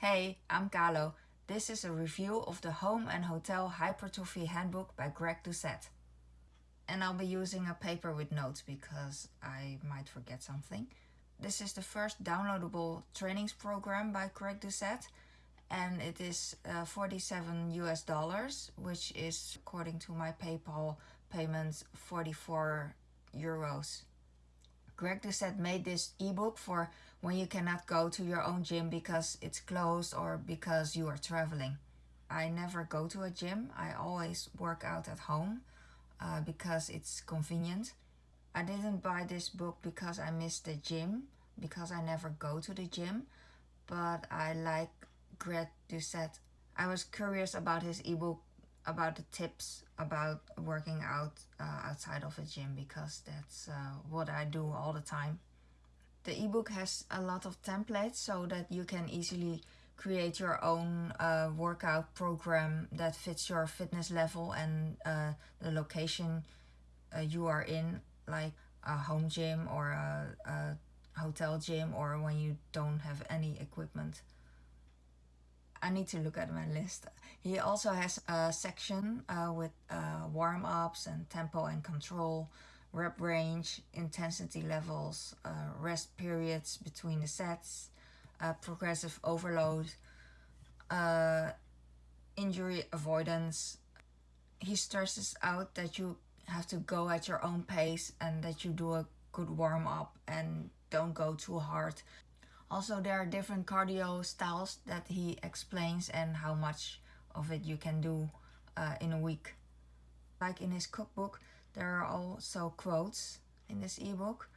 Hey, I'm Kalo. This is a review of the Home and Hotel Hypertrophy Handbook by Greg Doucette. And I'll be using a paper with notes because I might forget something. This is the first downloadable trainings program by Greg Doucette and it is uh, 47 US dollars, which is according to my PayPal payments 44 euros. Greg Doucette made this ebook for when you cannot go to your own gym because it's closed or because you are traveling. I never go to a gym. I always work out at home uh, because it's convenient. I didn't buy this book because I miss the gym, because I never go to the gym, but I like Greg Doucette. I was curious about his ebook about the tips about working out uh, outside of a gym because that's uh, what I do all the time. The ebook has a lot of templates so that you can easily create your own uh, workout program that fits your fitness level and uh, the location uh, you are in like a home gym or a, a hotel gym or when you don't have any equipment. I need to look at my list. He also has a section uh, with uh, warm-ups and tempo and control, rep range, intensity levels, uh, rest periods between the sets, uh, progressive overload, uh, injury avoidance. He stresses out that you have to go at your own pace and that you do a good warm-up and don't go too hard also, there are different cardio styles that he explains and how much of it you can do uh, in a week. Like in his cookbook, there are also quotes in this ebook.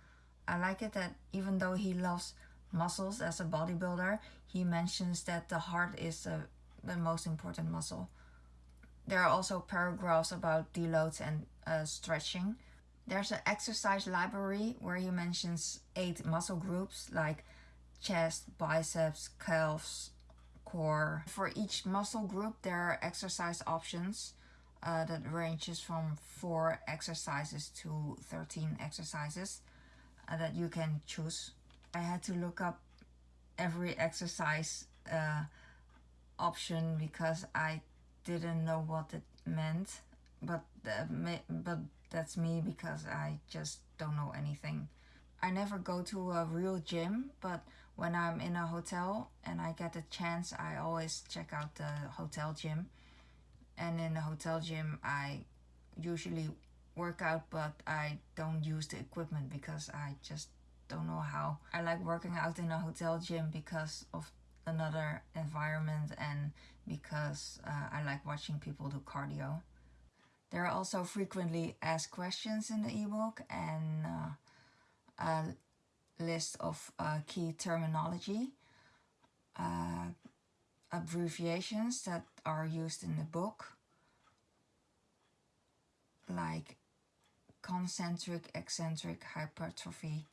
I like it that even though he loves muscles as a bodybuilder, he mentions that the heart is uh, the most important muscle. There are also paragraphs about deloads and uh, stretching. There's an exercise library where he mentions eight muscle groups like chest, biceps, calves, core. For each muscle group, there are exercise options uh, that ranges from 4 exercises to 13 exercises uh, that you can choose. I had to look up every exercise uh, option because I didn't know what it meant but uh, but that's me because I just don't know anything. I never go to a real gym but when I'm in a hotel and I get a chance, I always check out the hotel gym. And in the hotel gym, I usually work out, but I don't use the equipment because I just don't know how. I like working out in a hotel gym because of another environment and because uh, I like watching people do cardio. There are also frequently asked questions in the ebook and uh, uh, list of uh, key terminology, uh, abbreviations that are used in the book, like concentric, eccentric hypertrophy.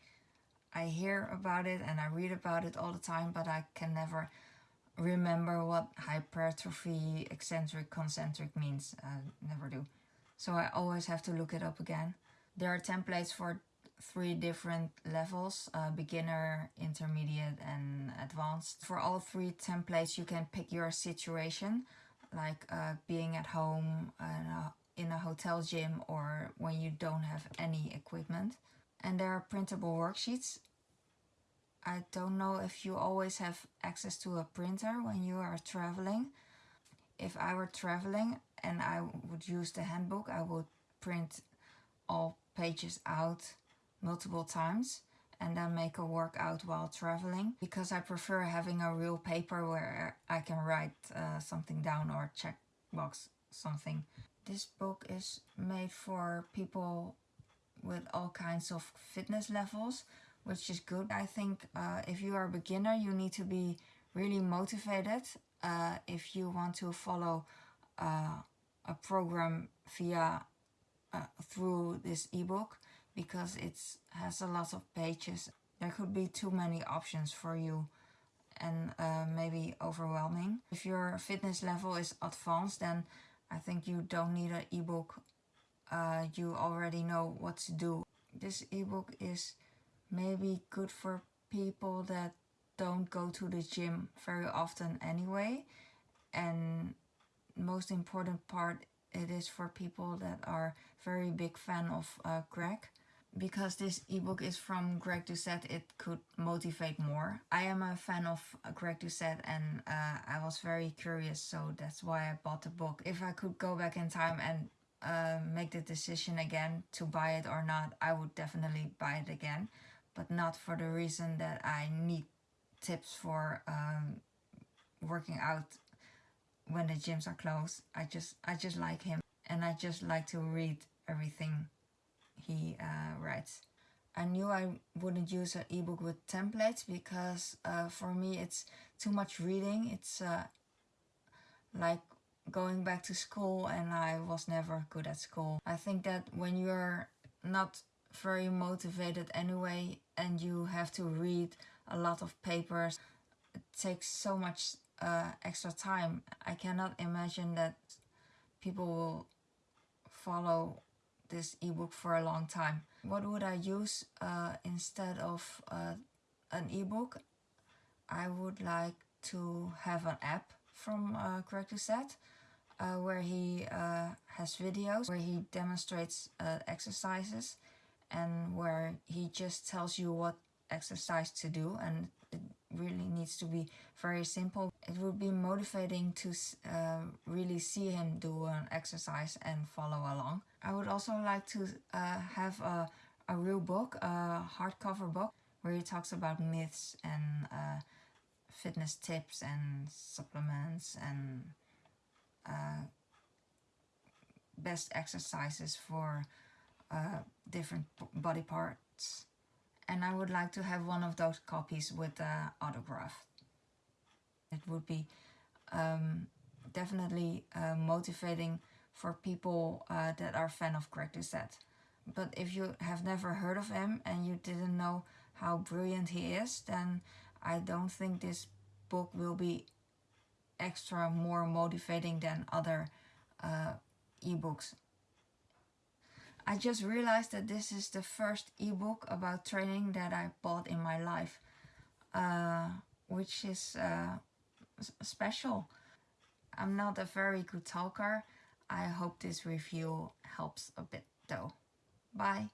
I hear about it and I read about it all the time, but I can never remember what hypertrophy, eccentric, concentric means. I never do. So I always have to look it up again. There are templates for three different levels, uh, beginner, intermediate and advanced. For all three templates you can pick your situation, like uh, being at home uh, in a hotel gym or when you don't have any equipment. And there are printable worksheets. I don't know if you always have access to a printer when you are traveling. If I were traveling and I would use the handbook, I would print all pages out multiple times and then make a workout while traveling because I prefer having a real paper where I can write uh, something down or check box something. This book is made for people with all kinds of fitness levels which is good. I think uh, if you are a beginner you need to be really motivated uh, if you want to follow uh, a program via uh, through this ebook because it has a lot of pages. There could be too many options for you and uh, maybe overwhelming. If your fitness level is advanced then I think you don't need an ebook. Uh, you already know what to do. This ebook is maybe good for people that don't go to the gym very often anyway. And most important part, it is for people that are very big fan of uh, Greg. Because this ebook is from Greg Doucette, it could motivate more. I am a fan of uh, Greg Doucette and uh, I was very curious, so that's why I bought the book. If I could go back in time and uh, make the decision again to buy it or not, I would definitely buy it again. But not for the reason that I need tips for um, working out when the gyms are closed. I just I just like him and I just like to read everything he uh, writes. I knew I wouldn't use an ebook with templates because uh, for me it's too much reading. It's uh, like going back to school and I was never good at school. I think that when you're not very motivated anyway and you have to read a lot of papers, it takes so much uh, extra time. I cannot imagine that people will follow this ebook for a long time. What would I use uh, instead of uh, an ebook? I would like to have an app from uh, uh, where he uh, has videos where he demonstrates uh, exercises and where he just tells you what exercise to do and it really needs to be very simple. It would be motivating to uh, really see him do an exercise and follow along. I would also like to uh, have a, a real book, a hardcover book, where he talks about myths and uh, fitness tips and supplements and uh, best exercises for uh, different body parts and I would like to have one of those copies with the autograph. It would be um, definitely uh, motivating for people uh, that are fan of Greg Doucette. But if you have never heard of him and you didn't know how brilliant he is, then I don't think this book will be extra more motivating than other uh, ebooks. I just realized that this is the first ebook about training that I bought in my life, uh, which is uh, special. I'm not a very good talker. I hope this review helps a bit though. Bye.